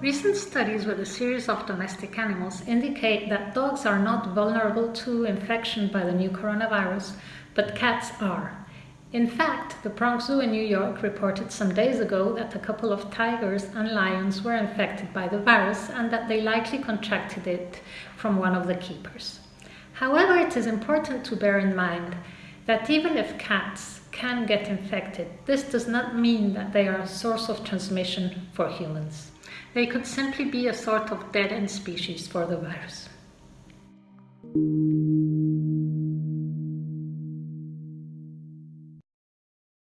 Recent studies with a series of domestic animals indicate that dogs are not vulnerable to infection by the new coronavirus, but cats are. In fact, the Bronx Zoo in New York reported some days ago that a couple of tigers and lions were infected by the virus and that they likely contracted it from one of the keepers. However, it is important to bear in mind that even if cats can get infected, this does not mean that they are a source of transmission for humans. They could simply be a sort of dead-end species for the virus.